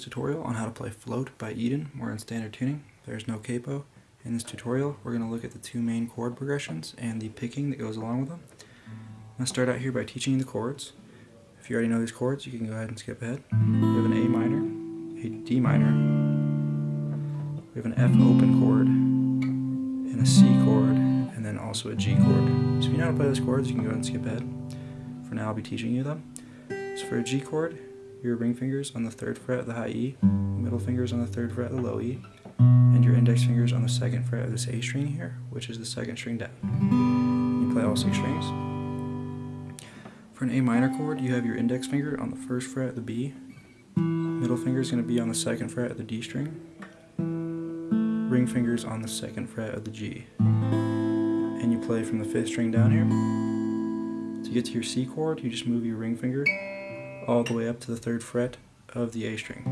this tutorial on how to play Float by Eden. We're in standard tuning. There's no capo. In this tutorial, we're going to look at the two main chord progressions and the picking that goes along with them. I'm going to start out here by teaching you the chords. If you already know these chords, you can go ahead and skip ahead. We have an A minor, a D minor, we have an F open chord, and a C chord, and then also a G chord. So if you know how to play those chords, you can go ahead and skip ahead. For now, I'll be teaching you them. So for a G chord, your ring fingers on the third fret of the high E, middle fingers on the third fret of the low E, and your index fingers on the second fret of this A string here, which is the second string down. You play all six strings. For an A minor chord, you have your index finger on the first fret of the B, middle finger is going to be on the second fret of the D string, ring fingers on the second fret of the G. And you play from the fifth string down here. To get to your C chord, you just move your ring finger all the way up to the third fret of the A string.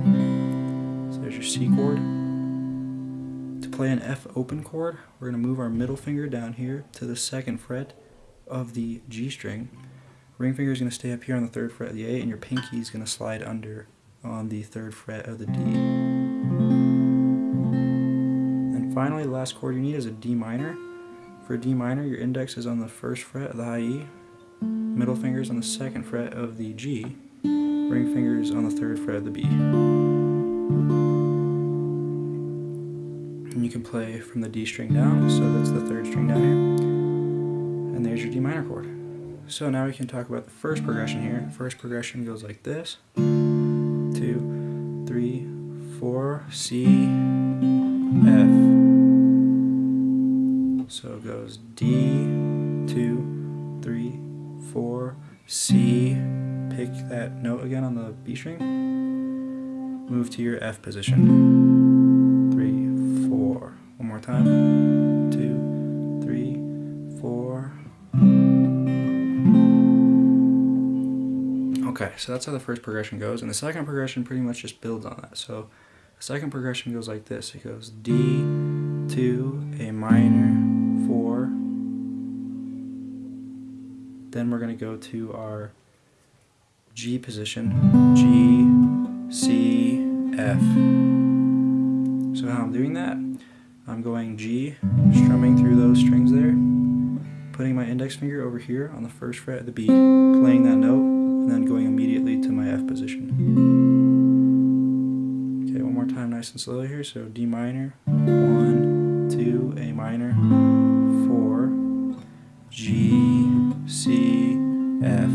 So there's your C chord. To play an F open chord, we're going to move our middle finger down here to the second fret of the G string. Ring finger is going to stay up here on the third fret of the A, and your pinky is going to slide under on the third fret of the D. And finally, the last chord you need is a D minor. For D minor, your index is on the first fret of the high E, middle fingers on the second fret of the G, ring fingers on the third fret of the B. And you can play from the D string down, so that's the third string down here. And there's your D minor chord. So now we can talk about the first progression here. First progression goes like this. Two, three, four, C, F. So it goes D, two, three, four, C, pick that note again on the B string, move to your F position. Three, four. One more time. Two, three, four. Okay, so that's how the first progression goes, and the second progression pretty much just builds on that. So the second progression goes like this. It goes D, 2, A minor, 4. Then we're going to go to our G position, G, C, F. So how I'm doing that, I'm going G, strumming through those strings there, putting my index finger over here on the first fret of the B, playing that note, and then going immediately to my F position. Okay, one more time nice and slowly here, so D minor, 1, 2, A minor, 4, G, C, F,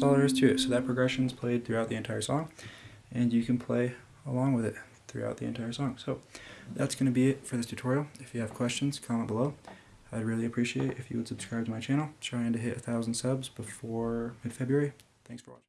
That's all there is to it. So that progression is played throughout the entire song, and you can play along with it throughout the entire song. So that's going to be it for this tutorial. If you have questions, comment below. I'd really appreciate if you would subscribe to my channel. Trying to hit a thousand subs before mid-February. Thanks for watching.